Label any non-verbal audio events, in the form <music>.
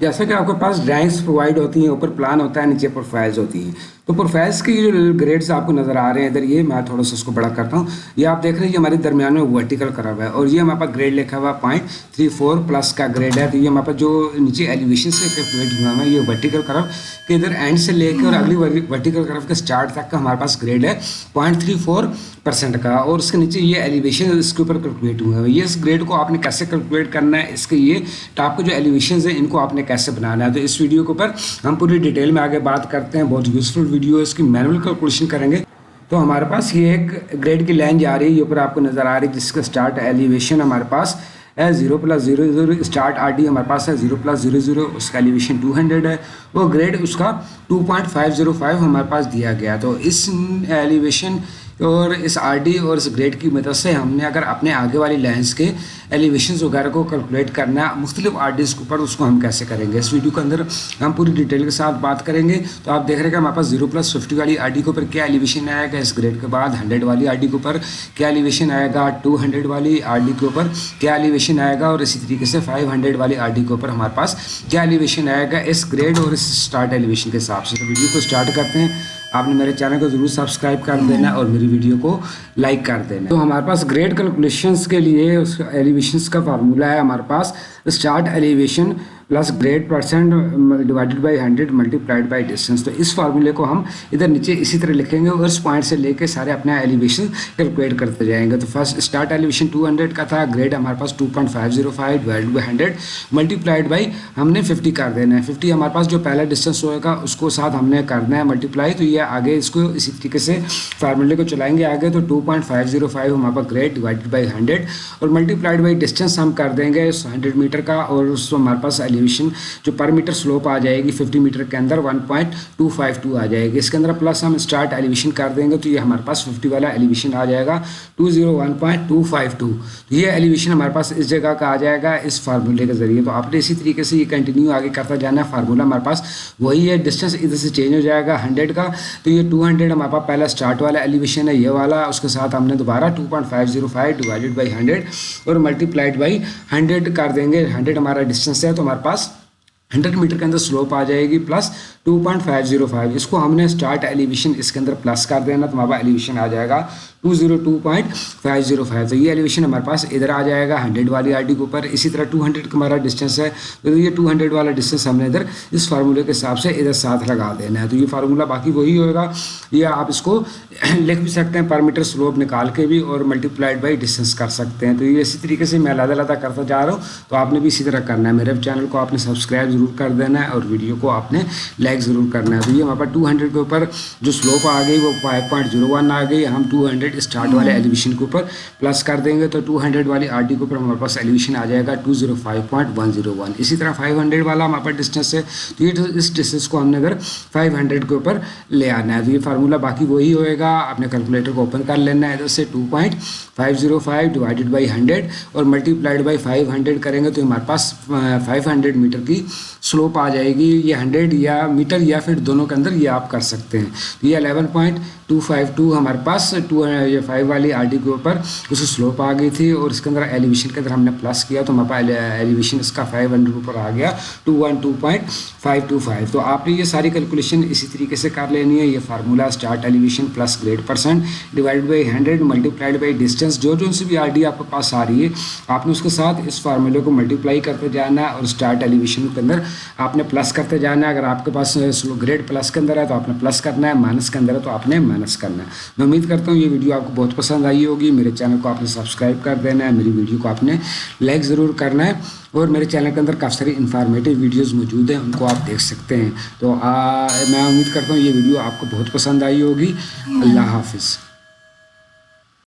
جیسا کہ آپ کے پاس ڈرائنگس پرووائڈ ہوتی ہیں، اوپر پلان ہوتا ہے، نیچے پروفائلز ہوتی ہیں۔ تو پروفائلس کی جو گریڈس آپ کو نظر آ رہے ہیں، ادھر یہ میں تھوڑا سا اس کو بڑا کرتا ہوں۔ یہ آپ دیکھ رہے ہیں یہ ہمارے درمیان میں ورٹیکل کرا ہوا ہے اور یہ ہمارے پاس گریڈ لکھا ہوا ہے پوائنٹ تھری فور پلس کا گریڈ ہے۔ تو یہ ہمارے پاس جو نیچے ایلیویشن سے کیلکولیٹ ہوا ہے، یہ ورٹیکل کرو کہ ادھر اینڈ سے لے کے اور اگلی ورٹیکل کرو کے اسٹارٹ تک کا ہمارے پاس گریڈ ہے پوائنٹ تھری فور پرسینٹ کا۔ اور اس کے نیچے یہ ایلیویشن اس کے اوپر کیلکولیٹ ہوئے ہیں یہ اس گریڈ کو آپ نے کیسے کیلکولیٹ کرنا ہے؟ اس کے یہ ٹاپ کے جو ایلیویشنز ہیں، ان کو آپ نے کیسے بنانا ہے۔ تو اس ویڈیو کے اوپر ہم پوری ڈیٹیل میں آگے بات کرتے ہیں۔ بہت یوزفل ویڈیو ہے اس کی مینول کیلکولیشن کریں گے۔ تو ہمارے پاس یہ ایک گریڈ کی لائن جا رہی ہے۔ یہ اوپر آپ کو نظر آ رہی ہے جس کا اسٹارٹ ایلیویشن ہمارے پاس ہے۔ Zero plus zero zero start R D ہمارے پاس ہے۔ زیرو پلس زیرو زیرو اس کا ایلیویشن ٹو ہنڈریڈ ہے۔ وہ گریڈ اس کا two point five zero five ہمارے پاس دیا گیا۔ تو اس ایلیویشن اور اس آر ڈی اور اس گریڈ کی مدد سے ہم نے اگر اپنے آگے والی لائنس کے ایلیویشنز وغیرہ کو کیلکولیٹ کرنا مختلف آر ڈیز کے اوپر اس کو ہم کیسے کریں گے؟ اس ویڈیو کے اندر ہم پوری ڈیٹیل کے ساتھ بات کریں گے۔ تو آپ دیکھ رہے ہیں کہ ہمارے پاس زیرو پلس ففٹی والی آر ڈی کے اوپر کیا ایلیویشن آئے گا؟ اس گریڈ کے بعد ہنڈریڈ والی آر ڈی کے اوپر کیا ایلیویشن آئے گا؟ ٹو ہنڈریڈ والی آر ڈی کے اوپر کیا ایلیویشن آئے گا؟ اور اسی طریقے سے فائیو ہنڈریڈ والی آر ڈی کے اوپر ہمارے پاس کیا ایلیویشن آئے گا؟ اس گریڈ اور اس اسٹارٹ ایلیویشن کے حساب سے۔ تو ویڈیو کو اسٹارٹ کرتے ہیں۔ آپ نے میرے چینل کو ضرور سبسکرائب کر دینا اور میری ویڈیو کو لائک کر دینا۔ تو ہمارے پاس گریڈ کیلکولیشنس کے لیے اس ایلیویشنس کا فارمولہ ہے ہمارے پاس۔ Start elevation plus grade percent divided by hundred multiplied by distance تو اس فارمولے کو ہم ادھر نیچے اسی طرح لکھیں گے اور اس پوائنٹ سے لے کے سارے اپنے ایلیویشن کیلکولیٹ کرتے جائیں گے. تو first start elevation two hundred کا تھا گریڈ ہمارے پاس two point five zero five divide by hundred multiplied by ہم نے ففٹی کر دینا ہے. ففٹی ہمارے پاس جو پہلا ڈسٹینس ہوئے گا اس کو ساتھ ہم نے کرنا ہے ملٹی پلائی تو یہ آگے اس کو اسی طریقے سے فارمولے کو چلائیں گے آگے. تو two point five zero five ہمارے پاس گریڈ ڈیوائڈ بائی ہنڈریڈ اور ملٹی پلائڈ بائی ڈسٹینس ہم کر دیں گے ہنڈریڈ میٹر کا اور اس کو ہمارے پاس ایلیویشن جو پر میٹر سلوپ آ جائے گی ففٹی میٹر کے اندر one point two five two آ جائے گی۔ اس کے اندر پلس ہم اسٹارٹ ایلیویشن کر دیں گے تو یہ ہمارے پاس ففٹی والا ایلیویشن آ جائے گا۔ Two zero one point two five two یہ ایلیویشن ہمارے پاس اس جگہ کا آ جائے گا، اس فارمولے کے ذریعے۔ تو آپ نے اسی طریقے سے یہ کنٹینیو آگے کرتا جانا۔ ہے فارمولہ ہمارے پاس وہی ہے ڈسٹینس ادھر سے چینج ہو جائے گا ہنڈریڈ کا۔ تو یہ ٹو ہنڈریڈ ہمارے پاس پہلا اسٹارٹ والا ایلیویشن ہے، یہ والا۔ اس کے ساتھ ہم نے دوبارہ two point five zero five divided by hundred اور ملٹی پلائڈ بائی ہنڈریڈ کر دیں گے۔ ہنڈریڈ ہمارا ڈسٹینس ہے تو ہمارے پاس ہنڈریڈ میٹر کے اندر سلوپ آ جائے گی plus two point five zero five اس کو ہم نے اسٹارٹ ایلیویشن اس کے اندر پلس کر دینا تو ہمارا ایلیویشن آ جائے گا۔ Two zero two point five zero five تو یہ ایلیویشن ہمارے پاس ادھر آ جائے گا، ہنڈریڈ والی آر ڈی کے اوپر۔ اسی طرح ٹو ہنڈریڈ کا ہمارا ڈسٹینس ہے۔ تو یہ ٹو ہنڈریڈ والا ڈسٹینس ہم نے ادھر اس فارمولے کے حساب سے ادھر ساتھ لگا دینا ہے۔ تو یہ فارمولہ باقی وہی ہوگا یہ آپ اس کو <clears throat> لکھ بھی سکتے ہیں پر میٹر سلوپ نکال کے بھی اور ملٹی پلائڈ بائی ڈسٹینس کر سکتے ہیں۔ تو یہ اسی طریقے سے میں علیحدہ علیحدہ کرتا جا رہا ہوں۔ تو آپ نے بھی اسی طرح کرنا ہے۔ میرے چینل کو آپ نے سبسکرائب ضرور کر دینا ہے اور ویڈیو کو آپ نے لائک ضرور کرنا ہے۔ تو یہ ہمارے پاس ٹو ہنڈریڈ کے اوپر جو سلوپ آ گئی وہ فائیو پوائنٹ زیرو ون آ گئی۔ ہم ٹو ہنڈریڈ اسٹارٹ والے ایلیویشن کے اوپر پلس کر دیں گے تو ٹو ہنڈریڈ والی آر ڈی کے اوپر ہمارے پاس ایلیویشن آ جائے گا two zero five point one zero one اسی طرح فائیو ہنڈریڈ والا ہمارے پاس ڈسٹینس ہے تو یہ اس ڈسٹینس کو ہم نے اگر فائیو ہنڈریڈ کے اوپر لے آنا ہے. تو یہ فارمولہ باقی وہی ہوئے گا. اپنے کیلکولیٹر کو اوپن کر لینا ہے. ادھر سے two point five zero five divided by hundred اور multiplied by five hundred کریں گے تو ہمارے پاس فائیو ہنڈریڈ میٹر کی سلوپ آ جائے گی. یہ ہنڈریڈ یا میٹر یا پھر دونوں کے اندر یہ آپ کر سکتے ہیں. تو یہ eleven point two five two ہمارے پاس ٹو یہ فائیو والی آر ڈی کے اوپر، اس کی سلوپ آ گئی تھی اور اس کے اندر ایلیویشن کے اندر ہم نے پلس کیا، تو ہمارے پاس ایلیویشن اس کا فائیو ہنڈریڈ اوپر آ گیا two one two point five two five تو آپ نے یہ ساری کیلکولیشن اسی طریقے سے کر لینی ہے، یہ formula start elevation plus grade percent divide by hundred multiplied by distance جو جو ان سے بھی آر ڈی آپ کے پاس آ رہی ہے، آپ نے اس کے ساتھ اس فارمولے کو ملٹیپلائی کرتے جانا ہے اور اسٹارٹ ایلیویشن کے اندر آپ نے پلس کرتے جانا. ہے اگر آپ کے پاس گریڈ پلس کے اندر ہے تو آپ نے پلس کرنا ہے مائنس کے اندر ہے تو آپ نے مائنس کرنا ہے. میں امید کرتا ہوں یہ ویڈیو ویڈیو آپ کو بہت پسند آئی ہوگی، میرے چینل کو آپ نے سبسکرائب کر دینا ہے، میری ویڈیو کو آپ نے لائک ضرور کرنا ہے اور میرے چینل کے اندر کافی ساری انفارمیٹیو ویڈیوز موجود ہیں، ان کو آپ دیکھ سکتے ہیں۔ تو میں امید کرتا ہوں یہ ویڈیو آپ کو بہت پسند آئی ہوگی۔ اللہ حافظ۔